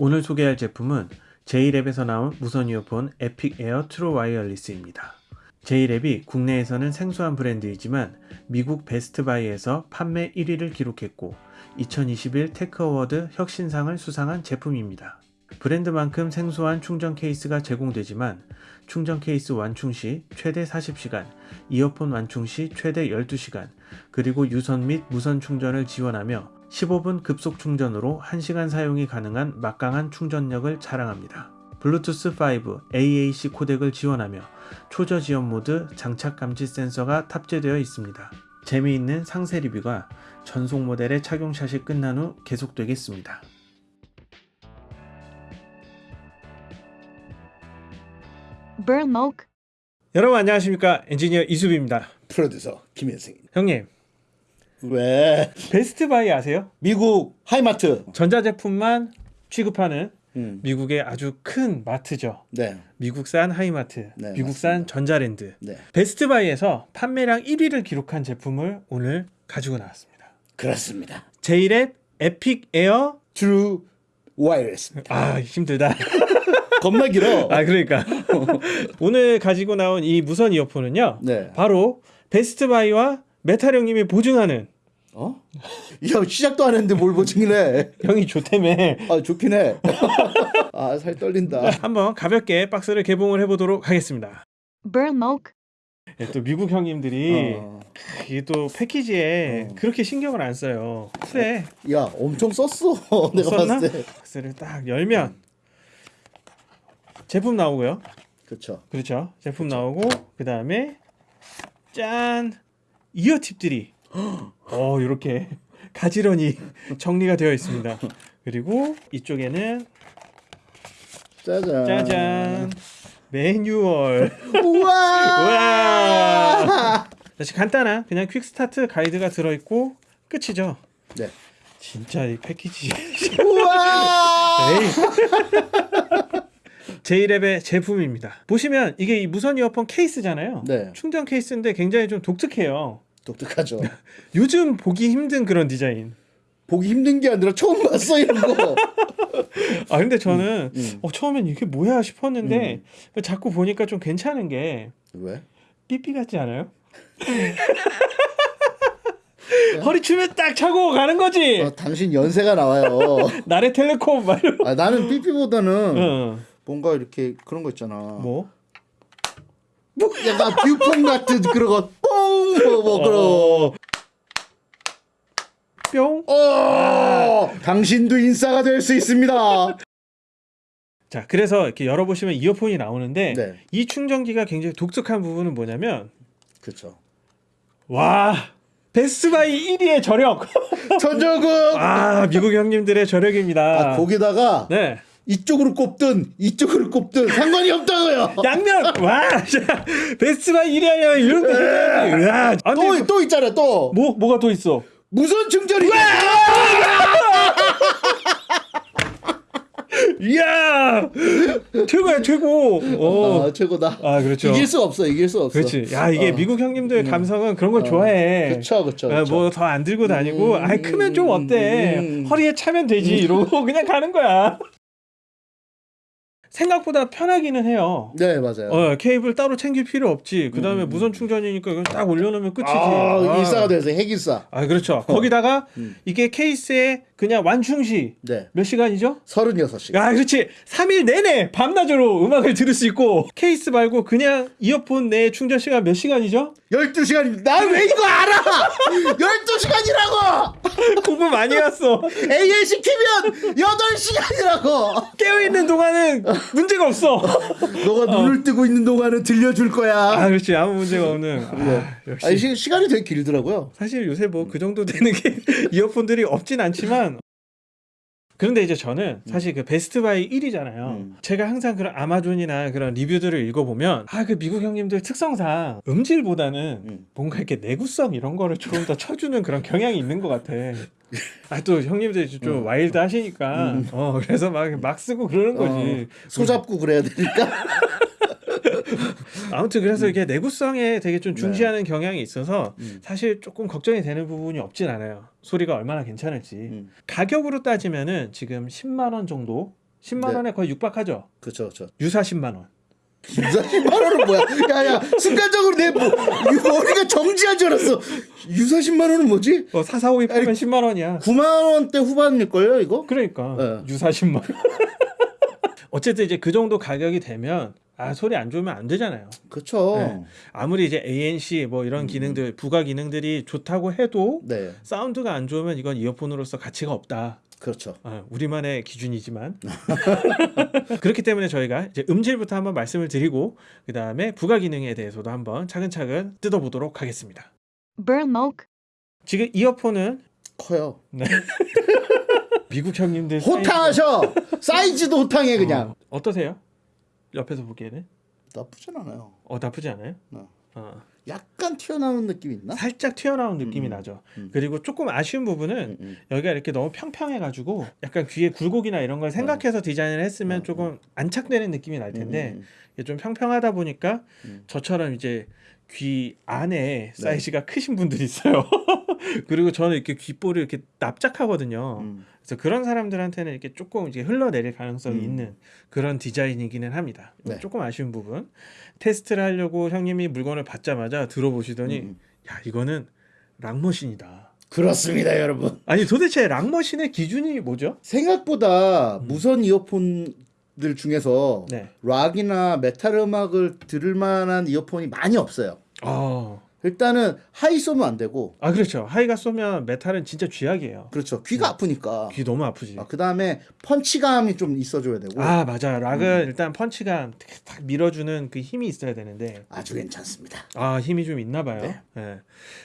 오늘 소개할 제품은 제이랩에서 나온 무선 이어폰 에픽 에어 True Wireless입니다. 제이랩이 국내에서는 생소한 브랜드이지만 미국 베스트바이에서 판매 1위를 기록했고 2021 Tech Award 혁신상을 수상한 제품입니다. 브랜드만큼 생소한 충전 케이스가 제공되지만 충전 케이스 완충 시 최대 40시간, 이어폰 완충 시 최대 12시간, 그리고 유선 및 무선 충전을 지원하며 15분 급속 충전으로 1시간 사용이 가능한 막강한 충전력을 자랑합니다. 블루투스 5 AAC 코덱을 지원하며 초저지연 모드 착용 감지 센서가 탑재되어 있습니다. 재미있는 상세 리뷰가 전속 모델의 착용샷이 끝난 후 계속되겠습니다. 여러분 안녕하십니까 엔지니어 이수빈입니다. 프로듀서 김현승입니다. 형님 왜 베스트 바이 아세요? 미국 하이마트? 전자제품만 취급하는 음, 미국의 아주 큰 마트죠. 네, 미국산 하이마트, 네, 미국산 맞습니다. 전자랜드. 네, 베스트바이에서 판매량 1위를 기록한 제품을 오늘 가지고 나왔습니다. 그렇습니다. 제이랩 에픽 에어 True Wireless. 아 힘들다. 겁나 길어. 아 그러니까 오늘 가지고 나온 이 무선 이어폰은요. 네. 바로 베스트바이와 메탈 형님이 보증하는 어? 야 시작도 안 했는데 뭘 보증이래? 형이 좋다며 아 좋긴 해. 아 살 떨린다. 한번 가볍게 박스를 개봉을 해보도록 하겠습니다. 네, 또 미국 형님들이 어. 이게 또 패키지에 어. 그렇게 신경을 안 써요. 후에 야 엄청 썼어. 내가 썼나? 봤을 때. 박스를 딱 열면 제품 나오고요. 그렇죠. 그렇죠. 제품 나오고 그 다음에 짠 이어팁들이 어 이렇게 가지런히 정리가 되어 있습니다. 그리고 이쪽에는 짜잔. 짜잔 매뉴얼. 우와. 우와. 다시 간단한 그냥 퀵 스타트 가이드가 들어 있고 끝이죠. 네. 진짜 이 패키지 우와. 제이랩의 제품입니다. 보시면 이게 이 무선 이어폰 케이스잖아요. 네. 충전 케이스인데 굉장히 좀 독특해요. 독특하죠. 요즘 보기 힘든 그런 디자인. 보기 힘든 게 아니라 처음 봤어 이런 거. 아 근데 저는 음. 어, 처음엔 이게 뭐야 싶었는데 자꾸 보니까 좀 괜찮은 게 왜? 삐삐 같지 않아요? 허리 춤에 딱 차고 가는 거지. 어, 당신 연세가 나와요. 나래 텔레콤 말. 아, 나는 삐삐보다는 어. 뭔가 이렇게 그런 거 있잖아. 뭐? 뭐 약간 뷰폰 같은 그런 거. 뽕! 뭐, 뭐 그런. 어. 뿅. 어! 당신도 인싸가 될 수 있습니다. 자, 그래서 이렇게 열어보시면 이어폰이 나오는데 네. 이 충전기가 굉장히 독특한 부분은 뭐냐면 그렇죠. 와 베스트바이 1위의 저력. 전적은 아 미국 형님들의 저력입니다. 아, 거기다가 네. 이쪽으로 꼽든 이쪽으로 꼽든 상관이 없다고요. 양면 와 1위 하냐 이런 거 해야지. 야, 아, 근데 또, 또 있잖아 또 뭐 뭐가 또 있어? 무선 충전이 이야 최고야 최고. 어. 아, 최고다. 아 그렇죠. 이길 수 없어 이길 수 없어. 그렇지. 야 이게 어. 미국 형님들 감성은 그런 걸 좋아해. 그쵸 그쵸. 그쵸. 뭐더 안 들고 다니고, 음, 아이 크면 좀 어때? 음. 허리에 차면 되지 이러고 그냥 가는 거야. 생각보다 편하기는 해요. 네 맞아요. 어 케이블 따로 챙길 필요 없지. 그 다음에 무선 충전이니까 이거 딱 올려놓으면 끝이지. 아, 일사가 돼서 핵일사. 아 그렇죠. 거기다가 음. 이게 케이스에 그냥 완충시 네. 몇 시간이죠? 36시간. 아 그렇지 3일 내내 밤낮으로 음악을 들을 수 있고 케이스 말고 그냥 이어폰 내 충전 시간 몇 시간이죠? 12시간입니다. 나왜 이거 알아? 12시간이라고! 공부 많이 했어 ANC 키면 8시간이라고! 깨어있는 동안은 문제가 없어 너가 눈을 뜨고 있는 동안은 들려줄 거야. 아 그렇지 아무 문제가 없는 아, 역시 아니, 시, 시간이 되게 길더라고요. 사실 요새 뭐 그 정도 되는 게 이어폰들이 없진 않지만 그런데 이제 저는 사실 그 Best Buy 1위잖아요. 음. 제가 항상 그런 아마존이나 그런 리뷰들을 읽어보면 아 그 미국 형님들 특성상 음질보다는 음. 뭔가 이렇게 내구성 이런 거를 조금 더 쳐주는 그런 경향이 있는 것 같아. 아 또 형님들이 좀 음. 와일드 하시니까 어 그래서 막 막 쓰고 그러는 거지. 어, 손잡고 그래야 되니까. 아무튼 그래서 이게 내구성에 되게 좀 네. 중시하는 경향이 있어서 음. 사실 조금 걱정이 되는 부분이 없진 않아요. 소리가 얼마나 괜찮을지. 음. 가격으로 따지면은 지금 10만 원 정도 10만 네. 원에 거의 육박하죠. 그렇죠, 그렇죠. 유사 10만 원. 유사 10만 원은 뭐야? 야야 순간적으로 내 뭐, 이 머리가 정지한 줄 알았어. 유사 10만 원은 뭐지? 어, 445이 팔면 10만 원이야. 9만 원대 후반일 걸요 이거? 그러니까 네. 유사 10만 원. 어쨌든 이제 그 정도 가격이 되면 아 소리 안 좋으면 안 되잖아요. 그렇죠. 네. 아무리 이제 ANC 뭐 이런 기능들 부가 기능들이 좋다고 해도 네, 사운드가 안 좋으면 이건 이어폰으로서 가치가 없다. 그렇죠. 아, 우리만의 기준이지만 그렇기 때문에 저희가 이제 음질부터 한번 말씀을 드리고 그 다음에 부가 기능에 대해서도 한번 차근차근 뜯어보도록 하겠습니다. Burlmoke. 지금 이어폰은 커요. 미국 형님들 호탕하셔. 사이즈도 호탕해 그냥. 어, 어떠세요? 옆에서 보기에는 나쁘진 않아요. 어 나쁘지 않아요? 네. 어, 약간 튀어나오는 느낌 있나? 살짝 튀어나온 느낌이 음, 나죠. 음. 그리고 조금 아쉬운 부분은 음, 음. 여기가 이렇게 너무 평평해가지고 약간 귀에 굴곡이나 이런 걸 생각해서 디자인을 했으면 어, 조금 안착되는 느낌이 날 텐데 음, 음, 이게 좀 평평하다 보니까 음. 저처럼 이제 귀 안에 사이즈가 크신 분들이 있어요. 그리고 저는 이렇게 귓볼이 이렇게 납작하거든요. 음. 그래서 그런 사람들한테는 이렇게 조금 이제 흘러내릴 가능성이 음. 있는 그런 디자인이기는 합니다. 네. 조금 아쉬운 부분. 테스트를 하려고 형님이 물건을 받자마자 들어보시더니 음. 야 이거는 락머신이다. 그렇습니다, 여러분. 아니 도대체 락머신의 기준이 뭐죠? 생각보다 무선 이어폰 들 중에서 네. 락이나 메탈 음악을 들을 만한 이어폰이 많이 없어요. 아, 일단은 high 쏘면 안 되고, 아 그렇죠. high가 쏘면 메탈은 진짜 쥐약이에요. 그렇죠. 귀가 아프니까. 귀 너무 아프지. 그 다음에 펀치감이 좀 있어줘야 되고, 아 맞아. 락은 음. 일단 펀치가 탁 밀어주는 그 힘이 있어야 되는데 아주 괜찮습니다. 아 힘이 좀 있나 봐요. 네. 예.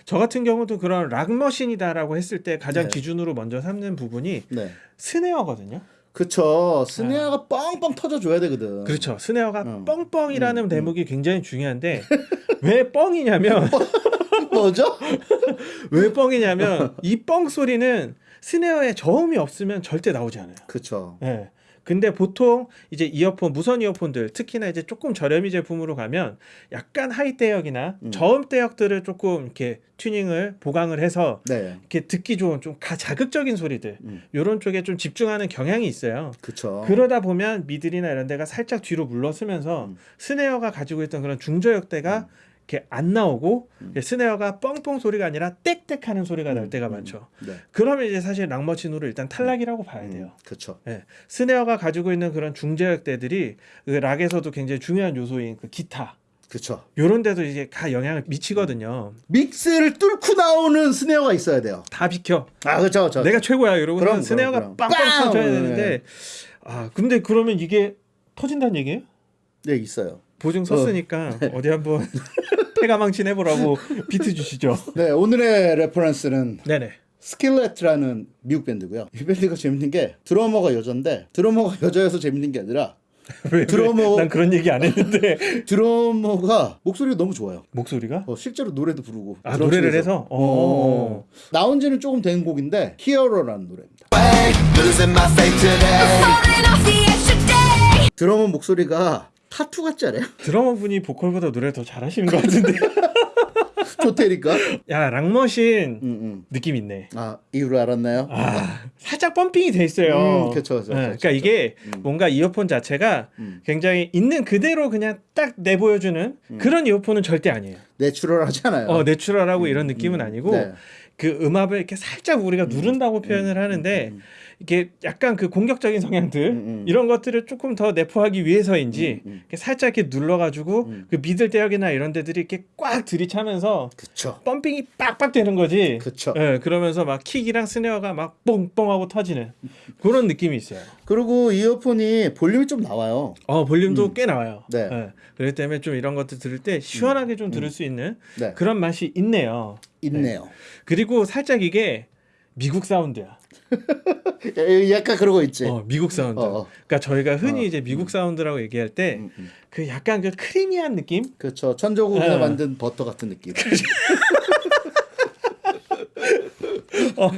저 같은 경우도 그런 락머신이다라고 했을 때 가장 네. 기준으로 먼저 삼는 부분이 네. snare거든요. 그쵸. snare가 뻥뻥 터져줘야 되거든. 그렇죠. snare가 음. 뻥뻥이라는 음, 음. 대목이 굉장히 중요한데 왜 뻥이냐면 뭐죠? 왜 뻥이냐면 이 뻥 소리는 snare에 저음이 없으면 절대 나오지 않아요. 그쵸. 예. 근데 보통 이제 이어폰 무선 이어폰들 특히나 이제 조금 저렴이 제품으로 가면 약간 high 대역이나 음. 저음 대역들을 조금 이렇게 튜닝을 보강을 해서 네. 이렇게 듣기 좋은 좀 가 자극적인 소리들 음. 이런 쪽에 좀 집중하는 경향이 있어요. 그쵸. 그러다 보면 middle이나 이런 데가 살짝 뒤로 물러서면서 음. snare가 가지고 있던 그런 중저역대가 이렇게 안 나오고 음. snare가 뻥뻥 소리가 아니라 땡땡 하는 소리가 날 음, 때가 음. 많죠. 네. 그러면 이제 사실 락머신으로 일단 탈락이라고 봐야 돼요. 음, 그쵸. 예. snare가 가지고 있는 그런 중저역대들이 그 락에서도 굉장히 중요한 요소인 그 기타 그쵸. 요런 데도 이제 다 영향을 미치거든요. 믹스를 뚫고 나오는 snare가 있어야 돼요. 다 비켜. 아, 그쵸, 그쵸. 내가 최고야 이러고 그럼, snare가 그럼, 그럼. 빵빵 빵! 터져야 네. 되는데 아 근데 그러면 이게 터진다는 얘기예요? 네, 있어요. 보증 썼으니까 어. 디 한번 패가망신 해보라고 비트 주시죠. 네, 오늘의 reference는 네네. Skillet이라는 미국 밴드고요. 이 밴드가 재밌는 게 드러머가 여잔데 드러머가 여자여서 재밌는 게 아니라 왜, 드러머- 왜? 난 그런 얘기 안 했는데 드러머가 목소리가 너무 좋아요. 목소리가 어, 실제로 노래도 부르고 아 노래를 치면서. 해서 어. 어. 나온 지는 조금 된 곡인데 Hero라는 노래입니다. 드러머 목소리가 타투 같지 않아요? 드러머 분이 보컬보다 노래 더 잘하시는 것 같은데. 좋테니까. 야 락머신 음, 음. 느낌 있네. 아 이유를 알았나요? 아 살짝 펌핑이 돼 있어요. 음, 그쵸, 그쵸, 네, 그러니까. 이게 음. 뭔가 이어폰 자체가 음. 굉장히 있는 그대로 그냥 딱 내보여주는 그런 이어폰은 절대 아니에요. 내추럴하잖아요. 어 내추럴하고 이런 느낌은 아니고 네. 그 음압을 이렇게 살짝 우리가 누른다고 표현을 하는데 음, 이게 약간 그 공격적인 성향들 음, 음. 이런 것들을 조금 더 내포하기 위해서인지 음, 음. 이렇게 살짝 이렇게 눌러가지고 음. 그 미들 대역이나 이런 데들이 이렇게 꽉 들이차면서 그쵸. 펌핑이 빡빡 되는 거지. 그쵸. 예, 그러면서 막 킥이랑 스네어가 막 뽕뽕하고 터지는 그런 느낌이 있어요. 그리고 이어폰이 볼륨이 좀 나와요. 어 볼륨도 꽤 나와요. 네. 예, 그렇기 때문에 좀 이런 것들 들을 때 시원하게 좀 들을 수 있는 네. 그런 맛이 있네요. 있네요. 그리고 살짝 이게 미국 사운드야. 야- 약간 그러고 있지. 어, 미국 사운드. 어, 어. 그러니까 저희가 흔히 어. 이제 미국 사운드라고 얘기할 때 음, 음. 그 약간 그 creamy한 느낌? 그렇죠. 천조국에서 네. 만든 버터 같은 느낌. 어, 어,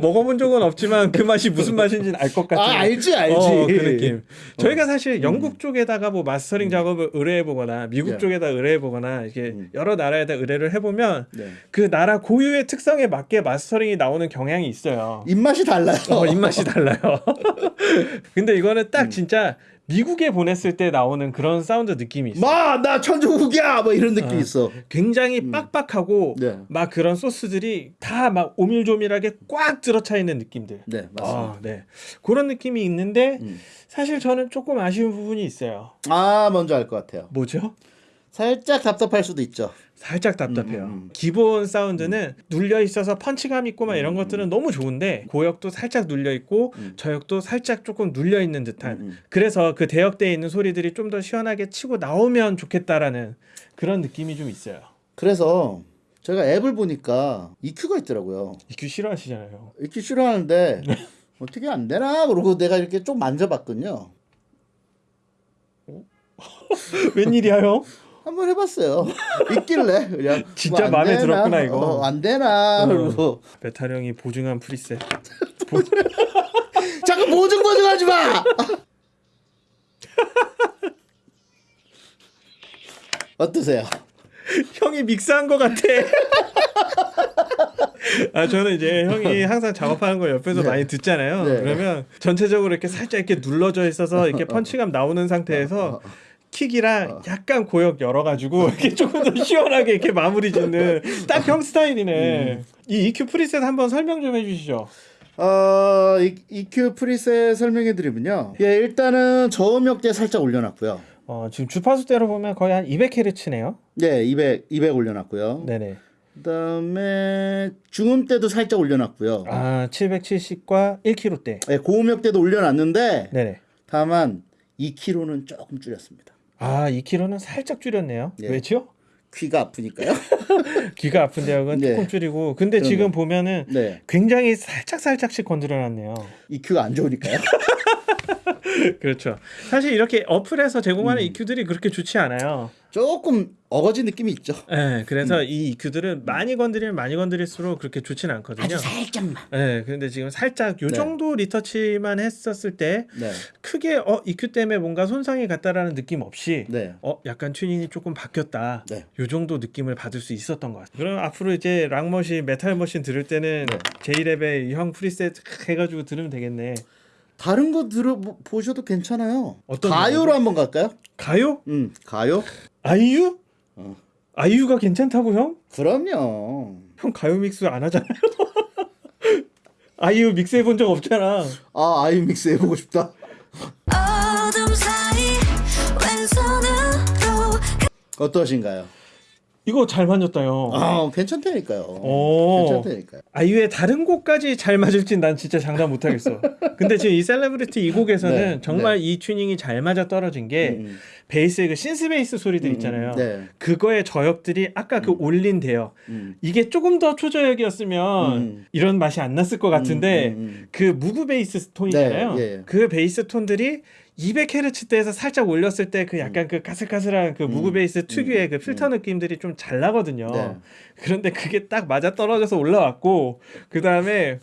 먹어본 적은 없지만 그 맛이 무슨 맛인지는 알 것 같은. 아, 알지, 알지. 어, 그 느낌. 저희가 사실 영국 쪽에다가 뭐 mastering 음. 작업을 의뢰해보거나 미국 네. 쪽에다 의뢰해보거나 이렇게 음. 여러 나라에다 의뢰를 해보면 네. 그 나라 고유의 특성에 맞게 mastering이 나오는 경향이 있어요. 입맛이 달라요. 어, 입맛이 달라요. 근데 이거는 음. 딱 진짜 미국에 보냈을 때 나오는 그런 사운드 느낌이 있어. 요 마나 천조국이야 뭐 이런 느낌 이 있어. 굉장히 빡빡하고 네. 막 그런 소스들이 다 막 오밀조밀하게 꽉 들어차 있는 느낌들. 네 맞습니다. 아, 네. 그런 느낌이 있는데 음. 사실 저는 조금 아쉬운 부분이 있어요. 아 먼저 알것 같아요. 뭐죠? 살짝 답답할 수도 있죠. 살짝 답답해요. 음, 음. 기본 사운드는 눌려 있어서 펀치감 있고 막 이런 것들은 너무 좋은데 고역도 살짝 눌려 있고 음. 저역도 살짝 조금 눌려 있는 듯한. 음, 음. 그래서 그 대역대에 있는 소리들이 좀 더 시원하게 치고 나오면 좋겠다라는 그런 느낌이 좀 있어요. 그래서 제가 앱을 보니까 EQ가 있더라고요. EQ 싫어하시잖아요. EQ 싫어하는데 어떻게 안 되나 그러고 내가 이렇게 좀 만져봤거든요. 웬일이야 형? 한번 해봤어요. 있길래 그냥 진짜 뭐안 마음에 되나? 들었구나, 이거. 어, 안 되나 그러고 메탈 형이 보증한 preset. 자꾸 보증 보증하지 마. 어떠세요? 형이 믹스한 것 같아. 아 저는 이제 형이 항상 작업하는 걸 옆에서 네. 많이 듣잖아요. 네. 그러면 전체적으로 이렇게 살짝 이렇게 눌러져 있어서 이렇게 펀치감 나오는 상태에서 킥이랑 약간 고역 열어가지고 이렇게 조금 더 시원하게 이렇게 마무리 짓는 딱 형 스타일이네. 이 EQ 프리셋 한번 설명 좀 해주시죠. 어, 이- EQ 프리셋 설명해 드리면요. 예, 일단은 저음역대 살짝 올려놨고요. 어, 지금 주파수대로 보면 거의 한 200Hz네요. 네, 200 200 올려놨고요. 네네. 그다음에 중음대도 살짝 올려놨고요. 아 770과 1kH대. 네, 고음역대도 올려놨는데 네네. 다만 2kg는 조금 줄였습니다. 아 2kg는 살짝 줄였네요. 네. 왜죠? 귀가 아프니까요. 귀가 아픈 대역은 네. 조금 줄이고 근데 그럼요. 지금 보면은 네, 굉장히 살짝 살짝씩 건드려놨네요. EQ가 안 좋으니까요. 그렇죠. 사실 이렇게 어플에서 제공하는 음. EQ들이 그렇게 좋지 않아요. 조금 어거지 느낌이 있죠. 네, 그래서 음. 이 EQ들은 많이 건드리면 많이 건드릴수록 그렇게 좋진 않거든요. 살짝만. 네, 근데 지금 살짝 요 네. 정도 retouch만 했었을 때 네, 크게 어 EQ 때문에 뭔가 손상이 갔다라는 느낌 없이 네, 어 약간 튜닝이 조금 바뀌었다. 네. 요 정도 느낌을 받을 수 있었던 것 같아요. 그럼 앞으로 이제 락머신, 메탈 머신 들을 때는 네. JLab의 형 preset 해가지고 들으면 되겠네. 다른 거 들어 보- 보셔도 괜찮아요. 어떤 가요로 노래죠? 한번 갈까요? 가요? 음, 가요? 아이유? 어. 아이유가 괜찮다고 형? 그럼요. 형 가요 믹스 안 하잖아요. 아이유 믹스 해본 적 없잖아. 아, 아이믹스 해보고 싶다. 왼손으로 어떠신가요? 이거 잘 만졌다 형. 아, 괜찮다니까요. 오. 괜찮다니까요. 아이유의 다른 곡까지 잘 맞을진 난 진짜 장담 못 하겠어. 근데 지금 이 셀레브리티 이 곡에서는 네, 정말 이 튜닝이 잘 맞아 떨어진 게 음, 베이스의 그 synth 베이스 소리들 음, 있잖아요. 네. 그거의 저역들이 아까 그 올린 대역 음. 이게 조금 더 초저역이었으면 음. 이런 맛이 안 났을 것 같은데 음, 음, 음. 그 Moog 베이스 톤이잖아요. 네, 예. 그 베이스 톤들이 200Hz대에서 살짝 올렸을 때 그 약간 그 까슬까슬한 그 Moog 베이스 특유의 그 필터 느낌들이 좀 잘 나거든요. 음. 네. 그런데 그게 딱 맞아 떨어져서 올라왔고 그 다음에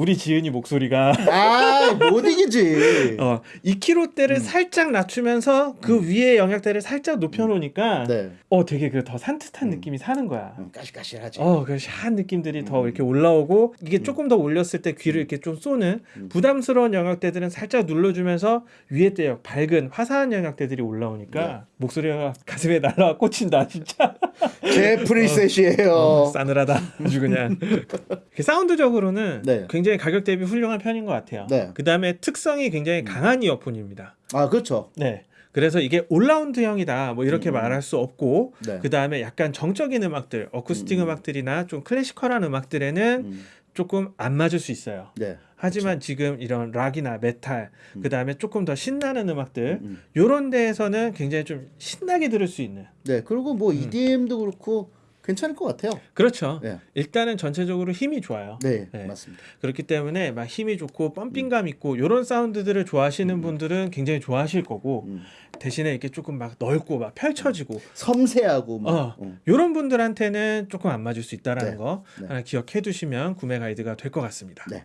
우리 지은이 목소리가 아, 못 이기지. 어 2kH대를 음. 살짝 낮추면서 그 위에 영역대를 살짝 높여놓으니까 네. 어 되게 그 더 산뜻한 느낌이 사는 거야. 음, 까실까실하지. 어, 그 샤한 느낌들이 더 음. 이렇게 올라오고 이게 조금 더 올렸을 때 귀를 이렇게 좀 쏘는 음. 부담스러운 영역대들은 살짝 눌러주면서 위에 대역 밝은 화사한 영역대들이 올라오니까 네. 목소리가 가슴에 날라와 꽂힌다 진짜. 제 preset이에요. 어, 싸늘하다 아주 그냥 그 사운드적으로는 네. 굉장히 가격 대비 훌륭한 편인 것 같아요. 네. 그 다음에 특성이 굉장히 강한 이어폰입니다. 아, 그렇죠. 네. 그래서 이게 all-round형이다 뭐 이렇게 음. 말할 수 없고 네. 그 다음에 약간 정적인 음악들 어쿠스틱 음. 음. 악들이나좀 classical한 음악들에는 음, 조금 안 맞을 수 있어요. 네. 하지만 지금 이런 락이나 메탈 그 다음에 조금 더 신나는 음악들 음. 요런 데에서는 굉장히 좀 신나게 들을 수 있는 네. 그리고 뭐 EDM도 그렇고 괜찮을 것 같아요. 그렇죠. 네. 일단은 전체적으로 힘이 좋아요. 네, 네. 맞습니다. 그렇기 때문에 막 힘이 좋고 펌핑감 있고 요런 사운드들을 좋아하시는 분들은 굉장히 좋아하실 거고 음. 대신에 이렇게 조금 막 넓고 막 펼쳐지고 섬세하고 막. 어. 어. 이런 분들한테는 조금 안 맞을 수 있다라는 네. 거 네. 하나 기억해 두시면 구매 가이드가 될 것 같습니다. 네.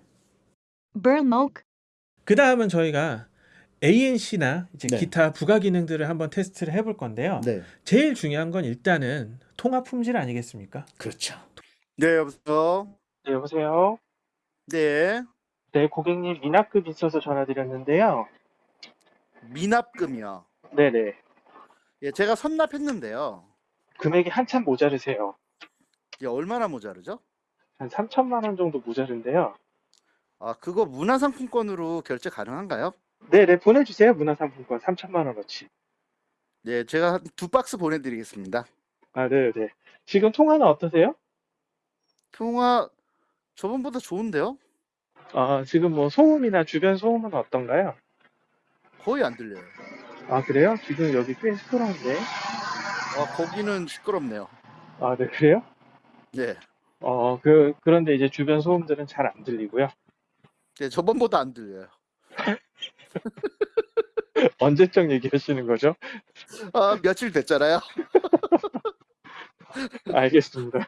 그 다음은 저희가 ANC나 이제 네. 기타 부가 기능들을 한번 테스트를 해볼 건데요. 네. 제일 중요한 건 일단은 통합 품질 아니겠습니까? 그렇죠. 네, 여보세요. 네, 여보세요. 네, 네, 고객님 미납금 있어서 전화드렸는데요. 미납금이요. 네 네. 예, 제가 선납했는데요. 금액이 한참 모자르세요. 이게 얼마나 모자르죠? 한 3천만 원 정도 모자른데요. 아, 그거 문화상품권으로 결제 가능한가요? 네 네, 보내주세요. 문화상품권 3천만 원어치. 네, 제가 한두 박스 보내드리겠습니다. 아, 네 네. 지금 통화는 어떠세요? 통화 저번보다 좋은데요? 아, 지금 뭐 소음이나 주변 소음은 어떤가요? 거의 안 들려요. 아, 그래요? 지금 여기 꽤 시끄러운데. 아, 거기는 시끄럽네요. 아, 네, 그래요? 네, 어, 그, 그런데 이제 주변 소음들은 잘 안 들리고요. 네, 저번보다 안 들려요. 언제적 얘기하시는 거죠? 아, 며칠 됐잖아요. 알겠습니다.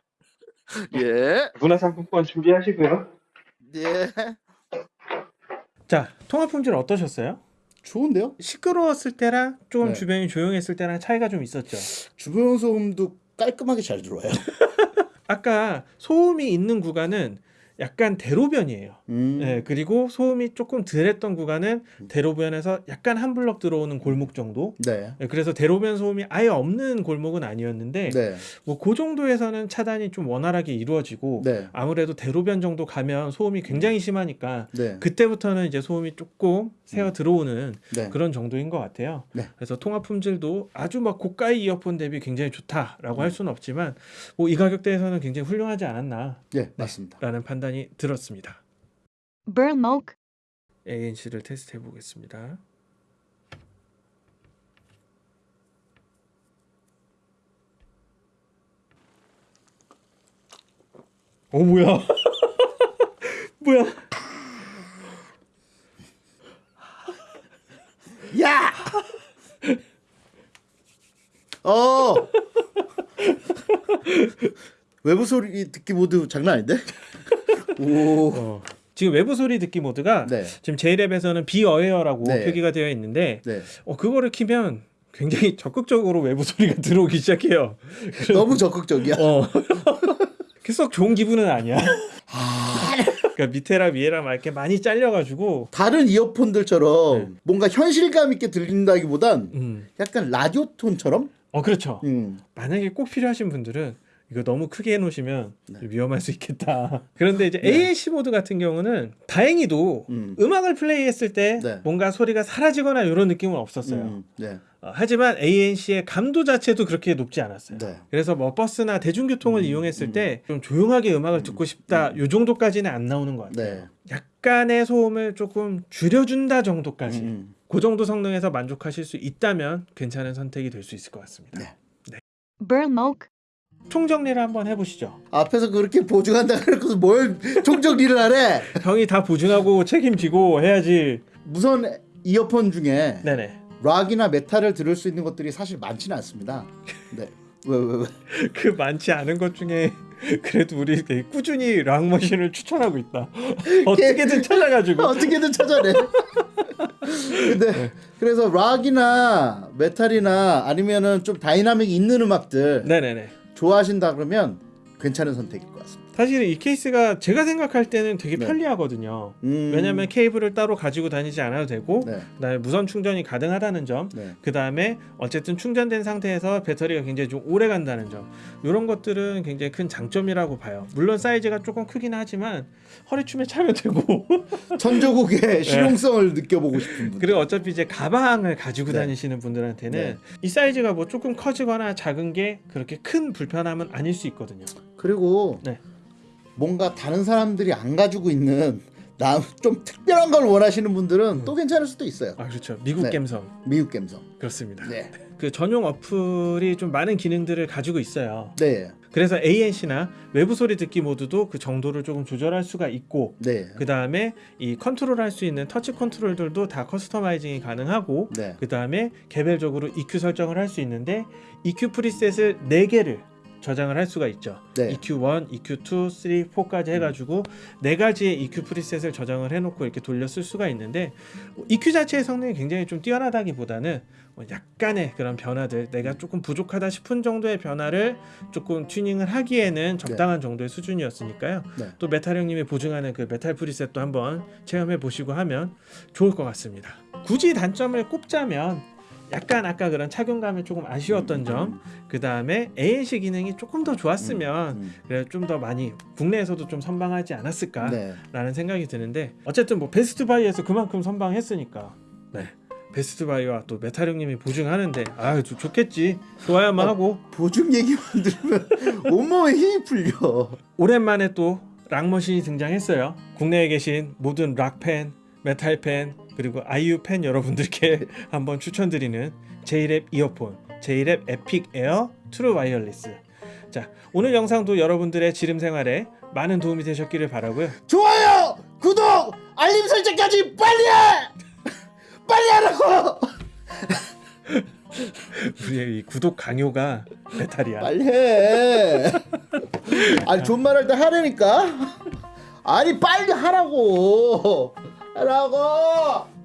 예, 문화상품권 준비하시고요. 예. 자, 통합 품질 어떠셨어요? 좋은데요? 시끄러웠을 때랑 좀 네. 주변이 조용했을 때랑 차이가 좀 있었죠. 주변 소음도 깔끔하게 잘 들어와요. 아까 소음이 있는 구간은 약간 대로변이에요. 음. 네, 그리고 소음이 조금 덜했던 구간은 대로변에서 약간 한 블럭 들어오는 골목 정도. 네. 네, 그래서 대로변 소음이 아예 없는 골목은 아니었는데 네. 뭐그 정도에서는 차단이 좀 원활하게 이루어지고 네. 아무래도 대로변 정도 가면 소음이 굉장히 심하니까 네. 그때부터는 이제 소음이 조금 새어 들어오는 네. 그런 정도인 것 같아요. 네. 그래서 통합 품질도 아주 막 고가의 이어폰 대비 굉장히 좋다라고 음. 할 수는 없지만 뭐 이 가격대에서는 굉장히 훌륭하지 않았나라는 네, 맞습니다. 판단이 들었습니다. Burmok. ANC를 테스트해 보겠습니다. 어 뭐야? 뭐야? 야! 어. 외부 소리 듣기 모드 장난 아닌데? 오. 어. 지금 외부 소리 듣기 모드가 네. 지금 JLab에서는 Be Aware라고 네. 표기가 되어 있는데 네. 어, 그거를 키면 굉장히 적극적으로 외부 소리가 들어오기 시작해요. 너무 적극적이야. 어. 썩 좋은 기분은 아니야. 그러니까 밑에랑 위에랑 막 이렇게 많이 잘려가지고 다른 이어폰들처럼 네. 뭔가 현실감 있게 들린다기보단 음. 약간 라디오 톤처럼 어 그렇죠. 음. 만약에 꼭 필요하신 분들은 이거 너무 크게 해놓으시면 네. 위험할 수 있겠다. 그런데 이제 ANC 모드 같은 경우는 다행히도 음. 음. 악을 플레이했을 때 네. 뭔가 소리가 사라지거나 이런 느낌은 없었어요. 음. 네. 어, 하지만 ANC의 감도 자체도 그렇게 높지 않았어요. 네. 그래서 뭐 버스나 대중교통을 음, 이용했을 음. 때좀 조용하게 음악을 듣고 싶다 요 정도까지는 안 나오는 것 같아요. 네. 약간의 소음을 조금 줄여준다 정도까지 음. 그 정도 성능에서 만족하실 수 있다면 괜찮은 선택이 될 수 있을 것 같습니다. 네. Burmok. 총정리를 한번 해보시죠. 앞에서 그렇게 보증한다 그래서 뭘 총정리를 하래? 형이 다 보증하고 책임지고 해야지. 무선 이어폰 중에 네네. 락이나 메탈을 들을 수 있는 것들이 사실 많지는 않습니다. 네. 왜 왜 왜? 그 많지 않은 것 중에 그래도 우리 되게 꾸준히 락머신을 추천하고 있다. 어떻게든 찾아가지고. 어떻게든 찾아내. 근데 그래서 락이나 메탈이나 아니면은 좀 다이나믹 있는 음악들 네네네. 좋아하신다 그러면 괜찮은 선택일 것 같습니다. 사실은 이 케이스가 제가 생각할 때는 되게 네. 편리하거든요. 음. 왜냐하면 케이블을 따로 가지고 다니지 않아도 되고 네. 그다음에 무선 충전이 가능하다는 점 네. 그 다음에 어쨌든 충전된 상태에서 배터리가 굉장히 좀 오래 간다는 점 이런 것들은 굉장히 큰 장점이라고 봐요 물론 사이즈가 조금 크긴 하지만 허리춤에 차면 되고 천조국의 실용성을 느껴보고 싶은 분. 그리고 어차피 이제 가방을 가지고 네. 다니시는 분들한테는 네. 이 사이즈가 뭐 조금 커지거나 작은 게 그렇게 큰 불편함은 아닐 수 있거든요 그리고 네. 뭔가 다른 사람들이 안 가지고 있는 나 좀 특별한 걸 원하시는 분들은 또 괜찮을 수도 있어요. 아 그렇죠 미국 네. 감성 미국 감성. 그렇습니다 네. 그 전용 어플이 좀 많은 기능들을 가지고 있어요 네. 그래서 ANC나 외부 소리 듣기 모드도 그 정도를 조금 조절할 수가 있고 네. 그 다음에 이 컨트롤 할 수 있는 터치 컨트롤들도 다 customizing이 가능하고 네. 그 다음에 개별적으로 EQ 설정을 할 수 있는데 EQ preset을 4개를 저장을 할 수가 있죠. 네. EQ1, EQ2, 3, 4까지 해가지고 네 가지의 EQ preset을 저장을 해놓고 이렇게 돌려 쓸 수가 있는데 EQ 자체의 성능이 굉장히 좀 뛰어나다기보다는 뭐 약간의 그런 변화들 내가 조금 부족하다 싶은 정도의 변화를 조금 튜닝을 하기에는 적당한 정도의 수준이었으니까요. 네. 또 메탈 형님이 보증하는 그 메탈 preset도 한번 체험해 보시고 하면 좋을 것 같습니다. 굳이 단점을 꼽자면 약간 아까 그런 착용감이 조금 아쉬웠던 점, 그 다음에 ANC 기능이 조금 더 좋았으면 음. 그래 좀더 많이 국내에서도 좀 선방하지 않았을까라는 네. 생각이 드는데 어쨌든 뭐 Best Buy에서 그만큼 선방했으니까 네 Best Buy와 또 메탈 형님이 보증하는데 아 좋- 좋겠지 좋아야만 아, 하고 보증 얘기만 들으면 온몸에 힘이 풀려. 오랜만에 또 락머신이 등장했어요. 국내에 계신 모든 락팬, 메탈팬, 그리고 아이유 팬 여러분들께 한번 추천드리는 JLab 이어폰, JLab Epic Air True Wireless. 자, 오늘 영상도 여러분들의 지름 생활에 많은 도움이 되셨기를 바라고요. 좋아요, 구독, 알림 설정까지 빨리 해. 빨리 하라고. 우리의 이 구독 강요가 메탈이야. 빨리 해. 아니 존말할 때 하라니까. 아니 빨리 하라고. 하라고.